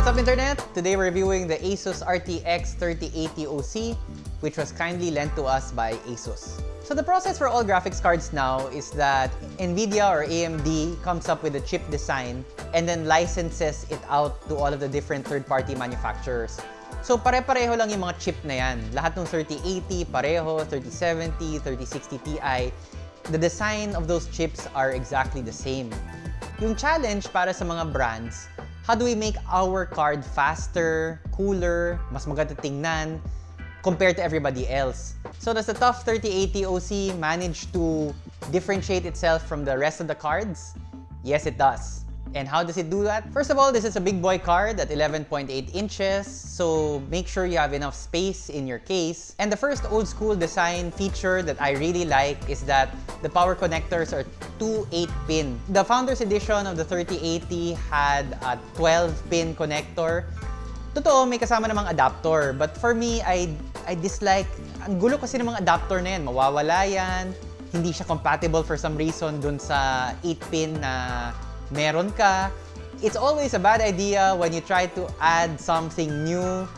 What's up internet? Today we're reviewing the Asus RTX 3080 OC which was kindly lent to us by Asus. So the process for all graphics cards now is that NVIDIA or AMD comes up with a chip design and then licenses it out to all of the different third-party manufacturers. So pare-pareho lang yung mga chip na yan. Lahat ng 3080, pareho, 3070, 3060 Ti. The design of those chips are exactly the same. Yung challenge para sa mga brands, how do we make our card faster, cooler, mas maganda tingnan, compared to everybody else? So does the TUF 3080 OC manage to differentiate itself from the rest of the cards? Yes, it does. And how does it do that? First of all, this is a big boy card at 11.8 inches, so make sure you have enough space in your case. And the first old school design feature that I really like is that the power connectors are two 8-pin. The Founders Edition of the 3080 had a 12-pin connector. Totoo, may kasama namang adapter. But for me, I, I dislike, ang gulo kasi ng mga adapter na yan. Mawawala yan, hindi siya compatible for some reason dun sa 8-pin na meron ka. It's always a bad idea when you try to add something new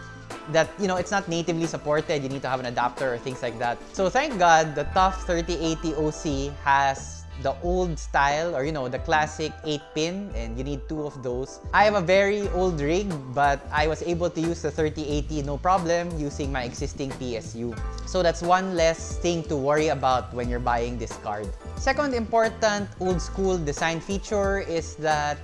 that, you know, it's not natively supported. You need to have an adapter or things like that. So thank God, the TUF 3080 OC has the old style or you know the classic 8 pin and you need two of those i have a very old rig but i was able to use the 3080 no problem using my existing psu so that's one less thing to worry about when you're buying this card second important old school design feature is that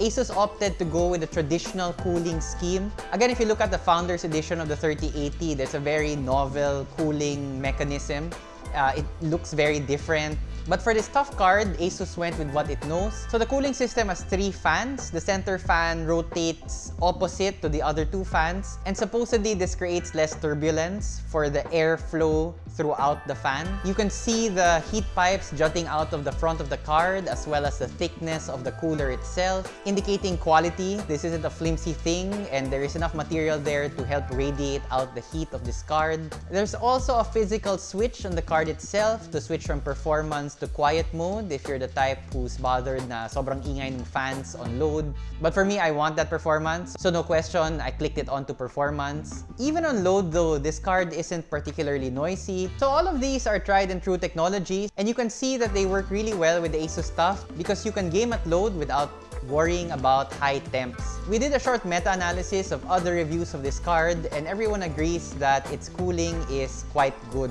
Asus opted to go with a traditional cooling scheme. Again, if you look at the Founders Edition of the 3080, there's a very novel cooling mechanism. Uh, it looks very different but for this TUF card, Asus went with what it knows. So the cooling system has three fans. The center fan rotates opposite to the other two fans. And supposedly, this creates less turbulence for the airflow throughout the fan. You can see the heat pipes jutting out of the front of the card as well as the thickness of the cooler itself, indicating quality. This isn't a flimsy thing and there is enough material there to help radiate out the heat of this card. There's also a physical switch on the card itself to switch from performance to quiet mode if you're the type who's bothered na sobrang ingay ng fans on load. But for me, I want that performance. So no question, I clicked it onto performance. Even on load though, this card isn't particularly noisy. So all of these are tried and true technologies and you can see that they work really well with the Asus TUF because you can game at load without worrying about high temps. We did a short meta-analysis of other reviews of this card and everyone agrees that its cooling is quite good.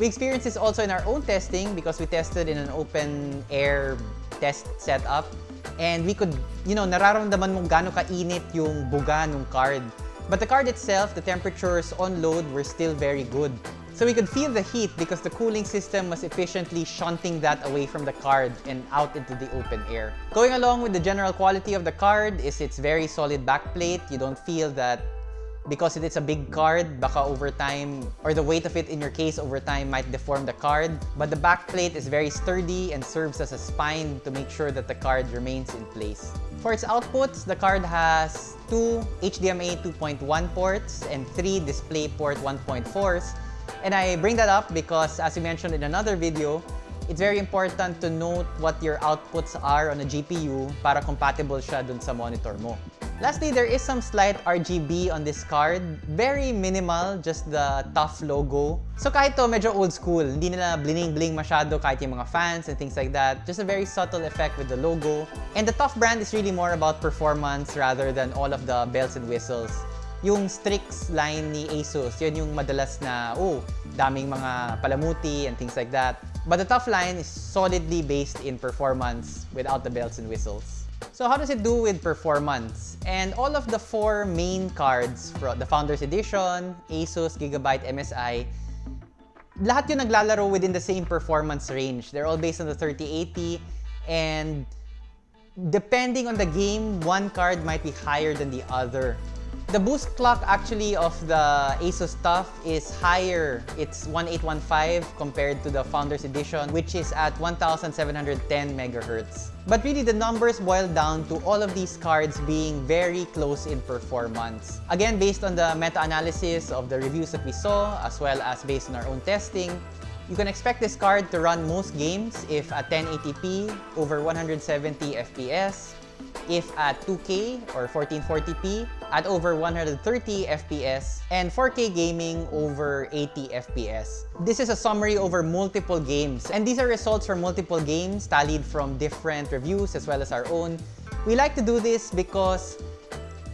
We experienced this also in our own testing because we tested in an open air test setup. And we could, you know, nararamdaman mo gaano kainit yung buga ng card. But the card itself, the temperatures on load were still very good. So we could feel the heat because the cooling system was efficiently shunting that away from the card and out into the open air. Going along with the general quality of the card is its very solid backplate. You don't feel that because it's a big card, baka over time, or the weight of it in your case over time might deform the card. But the back plate is very sturdy and serves as a spine to make sure that the card remains in place. For its outputs, the card has two HDMI 2.1 ports and three DisplayPort 1.4s. And I bring that up because, as we mentioned in another video, it's very important to note what your outputs are on a GPU para compatible siya dun sa monitor mo. Lastly, there is some slight RGB on this card. Very minimal, just the TUF logo. So kahit to medyo old school, hindi nila bling-bling masyado kahit yung mga fans and things like that. Just a very subtle effect with the logo. And the TUF brand is really more about performance rather than all of the bells and whistles. Yung Strix line ni Asus, yun yung madalas na, oh, daming mga palamuti and things like that. But the TUF line is solidly based in performance without the bells and whistles. So how does it do with performance? And all of the four main cards, the Founders Edition, Asus, Gigabyte, MSI, lahat yung naglalaro within the same performance range. They're all based on the 3080 and depending on the game, one card might be higher than the other. The boost clock actually of the Asus TUF is higher. It's 1815 compared to the Founders Edition, which is at 1710 megahertz. But really, the numbers boil down to all of these cards being very close in performance. Again, based on the meta-analysis of the reviews that we saw, as well as based on our own testing, you can expect this card to run most games if at 1080p over 170 FPS, if at 2K or 1440p, at over 130 FPS and 4K gaming over 80 FPS. This is a summary over multiple games and these are results from multiple games tallied from different reviews as well as our own. We like to do this because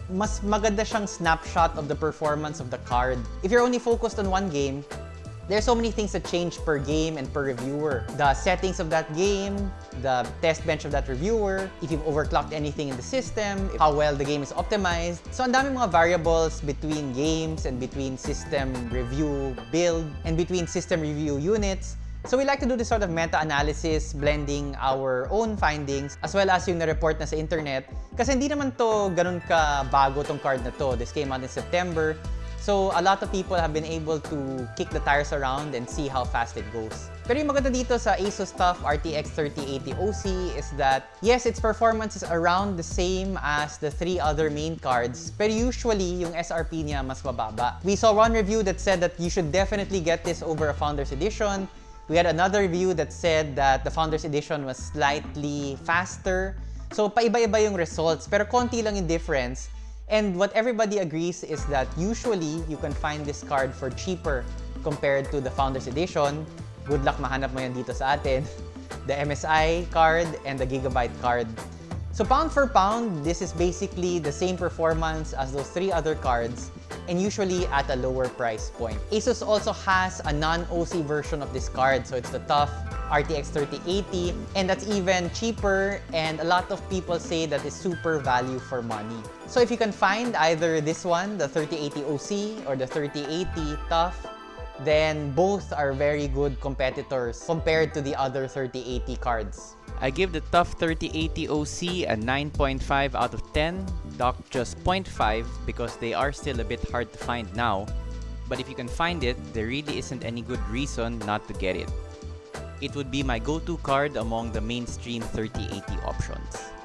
mas maganda siyang snapshot of the performance of the card. If you're only focused on one game, there's so many things that change per game and per reviewer. The settings of that game, the test bench of that reviewer, if you've overclocked anything in the system, how well the game is optimized. So ang dami mga variables between games and between system review build and between system review units So we like to do this sort of meta-analysis, blending our own findings as well as yung na-report na sa internet. Kasi hindi naman to ganun ka bago tong card na to. This came out in September. So a lot of people have been able to kick the tires around and see how fast it goes. Pero yung maganda dito sa Asus TUF RTX 3080 OC is that, yes, its performance is around the same as the three other main cards, pero usually yung SRP niya mas mababa. We saw one review that said that you should definitely get this over a Founders Edition. We had another review that said that the Founders Edition was slightly faster. So, paiba-iba yung results, pero konti lang yung difference. And what everybody agrees is that usually, you can find this card for cheaper compared to the Founders Edition. Good luck mahanap mo yan dito sa atin. The MSI card and the Gigabyte card. So pound for pound, this is basically the same performance as those three other cards and usually at a lower price point. Asus also has a non-OC version of this card. So it's the TUF RTX 3080 and that's even cheaper and a lot of people say that is super value for money. So if you can find either this one, the 3080 OC or the 3080 TUF, then both are very good competitors compared to the other 3080 cards. I give the TUF 3080 OC a 9.5 out of 10, docked just 0.5 because they are still a bit hard to find now, but if you can find it, there really isn't any good reason not to get it. It would be my go-to card among the mainstream 3080 options.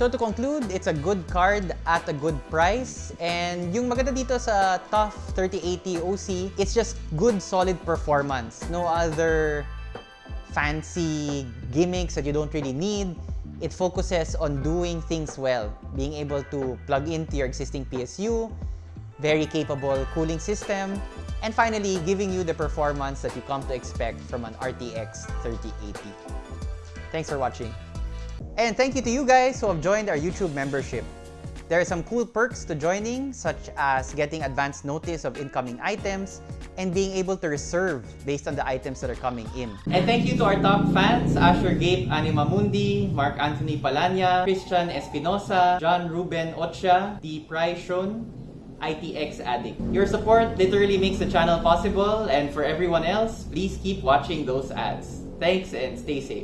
So to conclude, it's a good card at a good price. And yung maganda dito sa TUF 3080 OC, it's just good solid performance. No other fancy gimmicks that you don't really need. It focuses on doing things well, being able to plug into your existing PSU, very capable cooling system, and finally, giving you the performance that you come to expect from an RTX 3080. Thanks for watching. And thank you to you guys who have joined our YouTube membership. There are some cool perks to joining, such as getting advance notice of incoming items and being able to reserve based on the items that are coming in. And thank you to our top fans, Asher Gabe Animamundi, Mark Anthony Palanya, Christian Espinosa, John Ruben Ocha, D. Shun, ITX Addict. Your support literally makes the channel possible and for everyone else, please keep watching those ads. Thanks and stay safe.